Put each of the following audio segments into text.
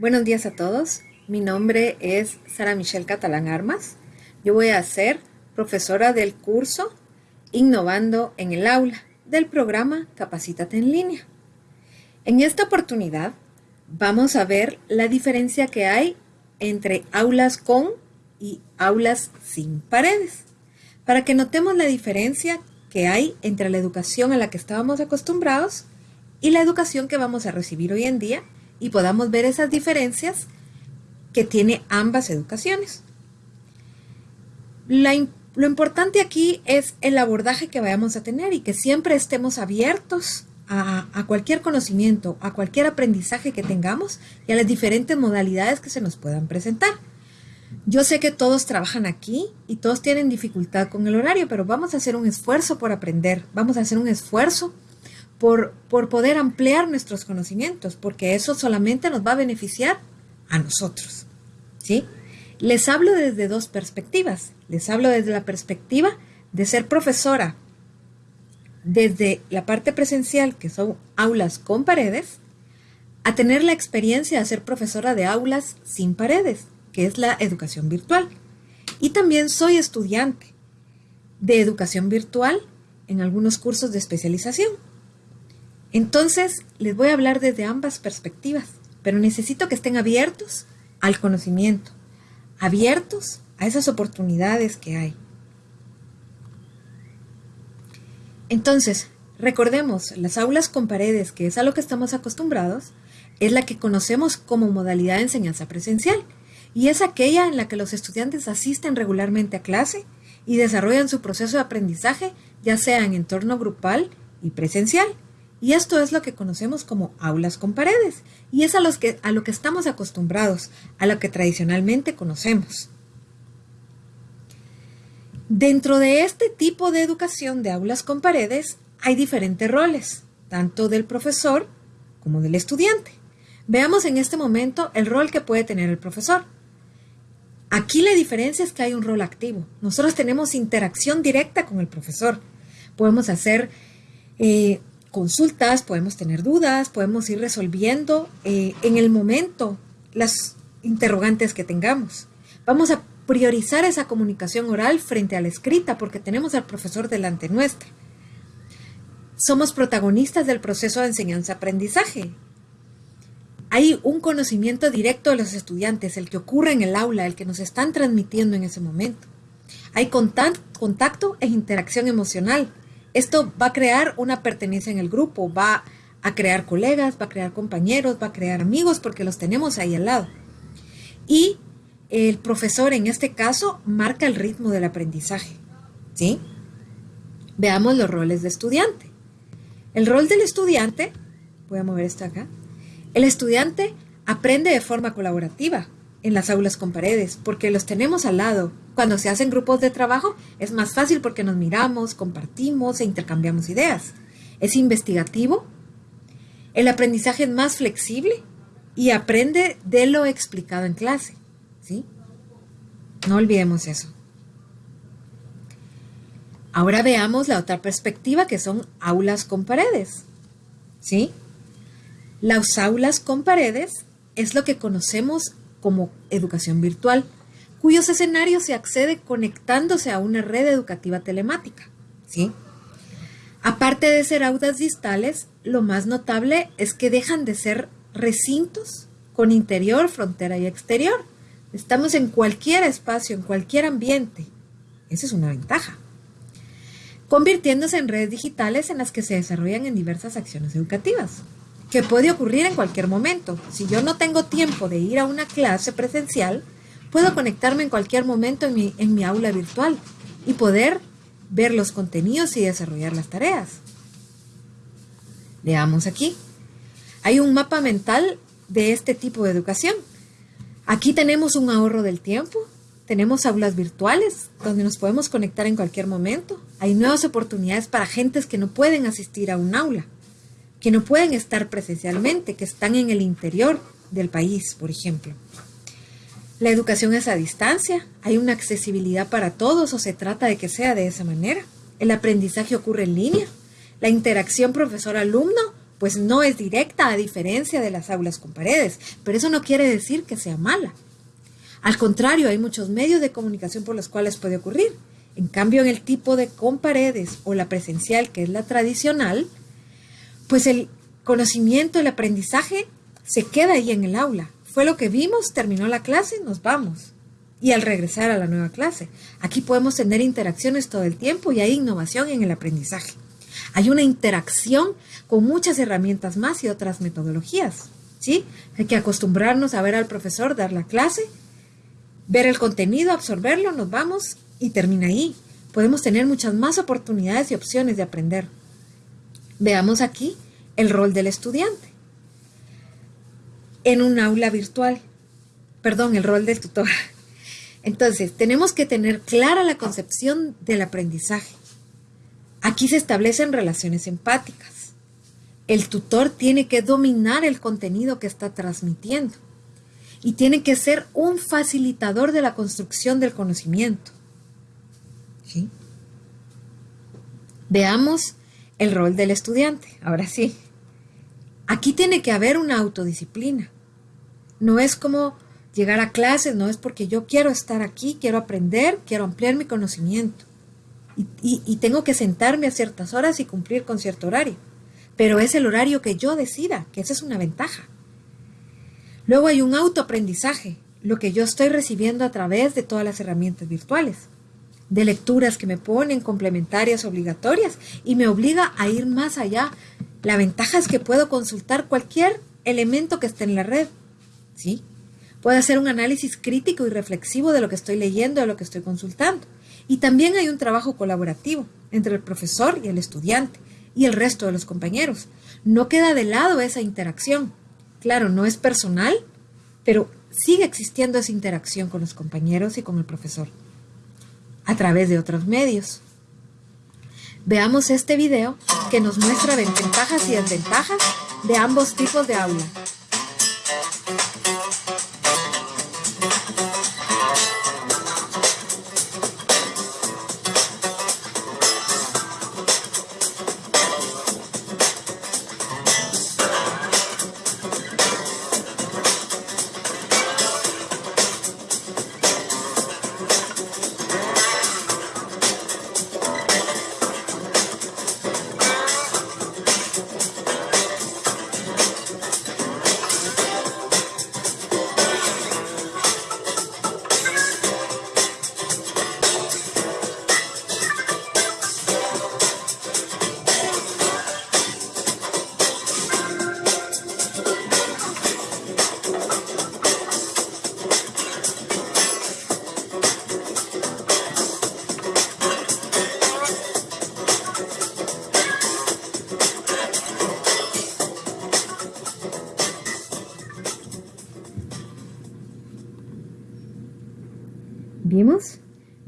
Buenos días a todos. Mi nombre es Sara Michelle Catalán Armas. Yo voy a ser profesora del curso Innovando en el aula del programa Capacítate en línea. En esta oportunidad vamos a ver la diferencia que hay entre aulas con y aulas sin paredes, para que notemos la diferencia que hay entre la educación a la que estábamos acostumbrados y la educación que vamos a recibir hoy en día y podamos ver esas diferencias que tiene ambas educaciones. lo importante aquí es el abordaje que vayamos a tener y que siempre estemos abiertos a, cualquier conocimiento, a cualquier aprendizaje que tengamos y a las diferentes modalidades que se nos puedan presentar. Yo sé que todos trabajan aquí y todos tienen dificultad con el horario, pero vamos a hacer un esfuerzo por aprender, vamos a hacer un esfuerzo por, poder ampliar nuestros conocimientos, porque eso solamente nos va a beneficiar a nosotros. ¿sí? Les hablo desde dos perspectivas. Les hablo desde la perspectiva de ser profesora, desde la parte presencial, que son aulas con paredes, a tener la experiencia de ser profesora de aulas sin paredes, que es la educación virtual. Y también soy estudiante de educación virtual en algunos cursos de especialización. Entonces, les voy a hablar desde ambas perspectivas, pero necesito que estén abiertos al conocimiento, abiertos a esas oportunidades que hay. Entonces, recordemos, las aulas con paredes, que es a lo que estamos acostumbrados, es la que conocemos como modalidad de enseñanza presencial y es aquella en la que los estudiantes asisten regularmente a clase y desarrollan su proceso de aprendizaje, ya sea en entorno grupal y presencial. Y esto es lo que conocemos como aulas con paredes, y es a, los que, a lo que estamos acostumbrados, a lo que tradicionalmente conocemos. Dentro de este tipo de educación de aulas con paredes hay diferentes roles, tanto del profesor como del estudiante. Veamos en este momento el rol que puede tener el profesor. Aquí la diferencia es que hay un rol activo. Nosotros tenemos interacción directa con el profesor. Podemos hacer eh, consultas, podemos tener dudas, podemos ir resolviendo eh, en el momento las interrogantes que tengamos. Vamos a priorizar esa comunicación oral frente a la escrita porque tenemos al profesor delante nuestra. Somos protagonistas del proceso de enseñanza-aprendizaje. Hay un conocimiento directo de los estudiantes, el que ocurre en el aula, el que nos están transmitiendo en ese momento. Hay contacto e interacción emocional esto va a crear una pertenencia en el grupo, va a crear colegas, va a crear compañeros, va a crear amigos porque los tenemos ahí al lado. Y el profesor en este caso marca el ritmo del aprendizaje. ¿Sí? Veamos los roles de estudiante. El rol del estudiante, voy a mover esto acá. El estudiante aprende de forma colaborativa en las aulas con paredes porque los tenemos al lado, cuando se hacen grupos de trabajo es más fácil porque nos miramos, compartimos e intercambiamos ideas. Es investigativo. El aprendizaje es más flexible y aprende de lo explicado en clase. ¿sí? No olvidemos eso. Ahora veamos la otra perspectiva que son aulas con paredes. ¿Sí? Las aulas con paredes es lo que conocemos como educación virtual cuyos escenarios se accede conectándose a una red educativa telemática. ¿sí? Aparte de ser aulas distales, lo más notable es que dejan de ser recintos con interior, frontera y exterior. Estamos en cualquier espacio, en cualquier ambiente. Esa es una ventaja. Convirtiéndose en redes digitales en las que se desarrollan en diversas acciones educativas, que puede ocurrir en cualquier momento. Si yo no tengo tiempo de ir a una clase presencial, Puedo conectarme en cualquier momento en mi, en mi aula virtual y poder ver los contenidos y desarrollar las tareas. Veamos aquí. Hay un mapa mental de este tipo de educación. Aquí tenemos un ahorro del tiempo, tenemos aulas virtuales donde nos podemos conectar en cualquier momento. Hay nuevas oportunidades para gentes que no pueden asistir a un aula, que no pueden estar presencialmente, que están en el interior del país, por ejemplo. La educación es a distancia, hay una accesibilidad para todos o se trata de que sea de esa manera. El aprendizaje ocurre en línea. La interacción profesor-alumno pues no es directa a diferencia de las aulas con paredes, pero eso no quiere decir que sea mala. Al contrario, hay muchos medios de comunicación por los cuales puede ocurrir. En cambio, en el tipo de con paredes o la presencial, que es la tradicional, pues el conocimiento, el aprendizaje se queda ahí en el aula. Fue lo que vimos, terminó la clase, nos vamos. Y al regresar a la nueva clase, aquí podemos tener interacciones todo el tiempo y hay innovación en el aprendizaje. Hay una interacción con muchas herramientas más y otras metodologías. ¿sí? Hay que acostumbrarnos a ver al profesor dar la clase, ver el contenido, absorberlo, nos vamos y termina ahí. Podemos tener muchas más oportunidades y opciones de aprender. Veamos aquí el rol del estudiante en un aula virtual. Perdón, el rol del tutor. Entonces, tenemos que tener clara la concepción del aprendizaje. Aquí se establecen relaciones empáticas. El tutor tiene que dominar el contenido que está transmitiendo y tiene que ser un facilitador de la construcción del conocimiento. Veamos el rol del estudiante. Ahora sí. Aquí tiene que haber una autodisciplina. No es como llegar a clases, no es porque yo quiero estar aquí, quiero aprender, quiero ampliar mi conocimiento y, tengo que sentarme a ciertas horas y cumplir con cierto horario. Pero es el horario que yo decida, que esa es una ventaja. Luego hay un autoaprendizaje, lo que yo estoy recibiendo a través de todas las herramientas virtuales, de lecturas que me ponen complementarias obligatorias y me obliga a ir más allá. La ventaja es que puedo consultar cualquier elemento que esté en la red, ¿sí? Puedo hacer un análisis crítico y reflexivo de lo que estoy leyendo, de lo que estoy consultando. Y también hay un trabajo colaborativo entre el profesor y el estudiante y el resto de los compañeros. No queda de lado esa interacción. Claro, no es personal, pero sigue existiendo esa interacción con los compañeros y con el profesor a través de otros medios. Veamos este video que nos muestra ventajas y desventajas de ambos tipos de aula.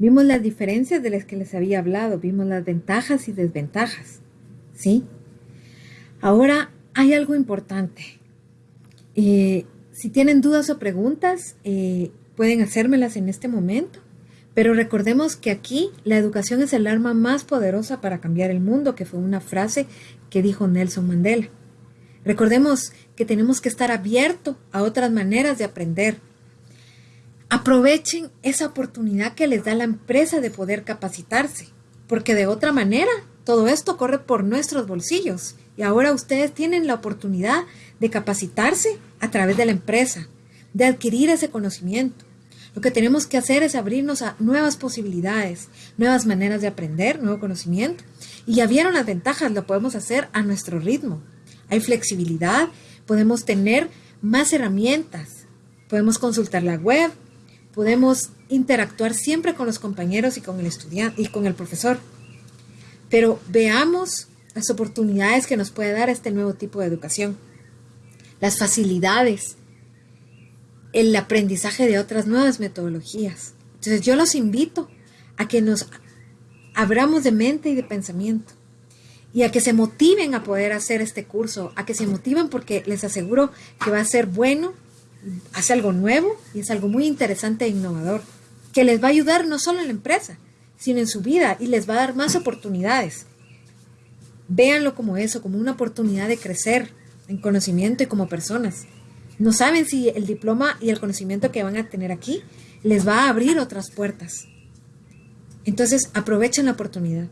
¿Vimos? Las diferencias de las que les había hablado, vimos las ventajas y desventajas. ¿Sí? Ahora hay algo importante. Eh, si tienen dudas o preguntas, eh, pueden hacérmelas en este momento. Pero recordemos que aquí la educación es el arma más poderosa para cambiar el mundo, que fue una frase que dijo Nelson Mandela. Recordemos que tenemos que estar abiertos a otras maneras de aprender, Aprovechen esa oportunidad que les da la empresa de poder capacitarse, porque de otra manera todo esto corre por nuestros bolsillos y ahora ustedes tienen la oportunidad de capacitarse a través de la empresa, de adquirir ese conocimiento. Lo que tenemos que hacer es abrirnos a nuevas posibilidades, nuevas maneras de aprender, nuevo conocimiento. Y ya vieron las ventajas, lo podemos hacer a nuestro ritmo. Hay flexibilidad, podemos tener más herramientas, podemos consultar la web, podemos interactuar siempre con los compañeros y con el estudiante y con el profesor. Pero veamos las oportunidades que nos puede dar este nuevo tipo de educación, las facilidades, el aprendizaje de otras nuevas metodologías. Entonces yo los invito a que nos abramos de mente y de pensamiento y a que se motiven a poder hacer este curso, a que se motiven porque les aseguro que va a ser bueno hace algo nuevo y es algo muy interesante e innovador, que les va a ayudar no solo en la empresa, sino en su vida y les va a dar más oportunidades. Véanlo como eso, como una oportunidad de crecer en conocimiento y como personas. No saben si el diploma y el conocimiento que van a tener aquí les va a abrir otras puertas. Entonces aprovechen la oportunidad.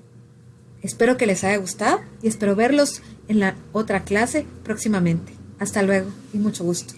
Espero que les haya gustado y espero verlos en la otra clase próximamente. Hasta luego y mucho gusto.